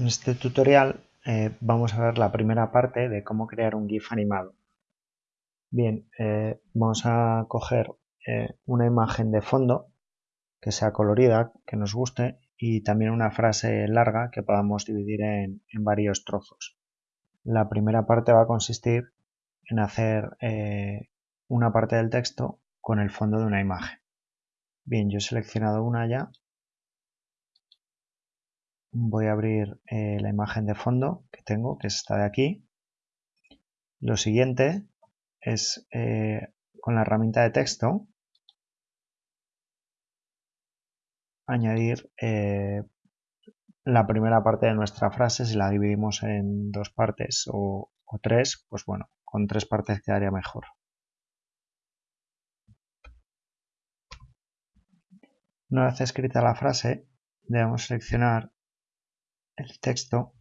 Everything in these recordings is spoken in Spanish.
En este tutorial eh, vamos a ver la primera parte de cómo crear un GIF animado. Bien, eh, vamos a coger eh, una imagen de fondo que sea colorida, que nos guste y también una frase larga que podamos dividir en, en varios trozos. La primera parte va a consistir en hacer una parte del texto con el fondo de una imagen. Bien, yo he seleccionado una ya voy a abrir eh, la imagen de fondo que tengo, que es esta de aquí. Lo siguiente es eh, con la herramienta de texto añadir eh, la primera parte de nuestra frase. Si la dividimos en dos partes o, o tres, pues bueno, con tres partes quedaría mejor. Una vez escrita la frase, debemos seleccionar el texto.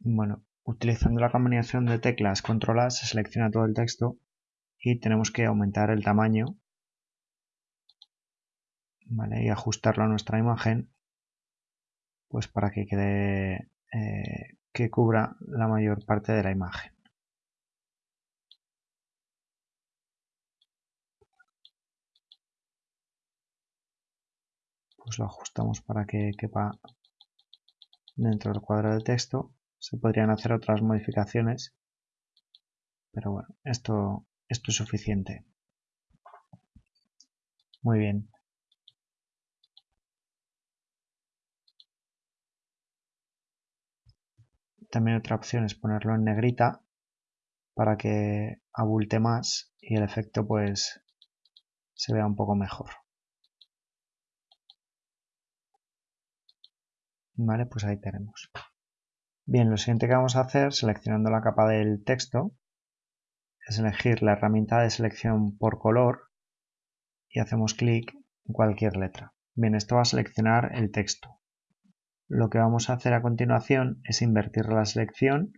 Bueno, utilizando la combinación de teclas control se selecciona todo el texto y tenemos que aumentar el tamaño y ajustarlo a nuestra imagen pues para que quede eh, que cubra la mayor parte de la imagen. Pues lo ajustamos para que quepa dentro del cuadro de texto. Se podrían hacer otras modificaciones, pero bueno, esto, esto es suficiente. Muy bien. También otra opción es ponerlo en negrita para que abulte más y el efecto pues se vea un poco mejor. Vale, pues ahí tenemos. Bien, lo siguiente que vamos a hacer, seleccionando la capa del texto, es elegir la herramienta de selección por color y hacemos clic en cualquier letra. Bien, esto va a seleccionar el texto. Lo que vamos a hacer a continuación es invertir la selección,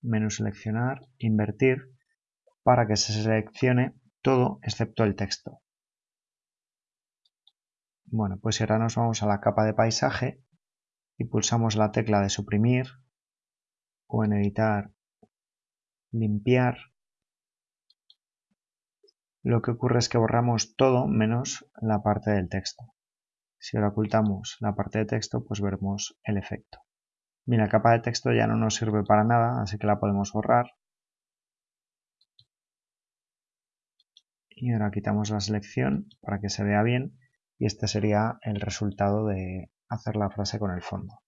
menú seleccionar, invertir, para que se seleccione todo excepto el texto. Bueno, pues ahora nos vamos a la capa de paisaje y pulsamos la tecla de suprimir o en editar limpiar. Lo que ocurre es que borramos todo menos la parte del texto. Si ahora ocultamos la parte de texto pues veremos el efecto. Bien, la capa de texto ya no nos sirve para nada así que la podemos borrar. Y ahora quitamos la selección para que se vea bien y este sería el resultado de hacer la frase con el fondo.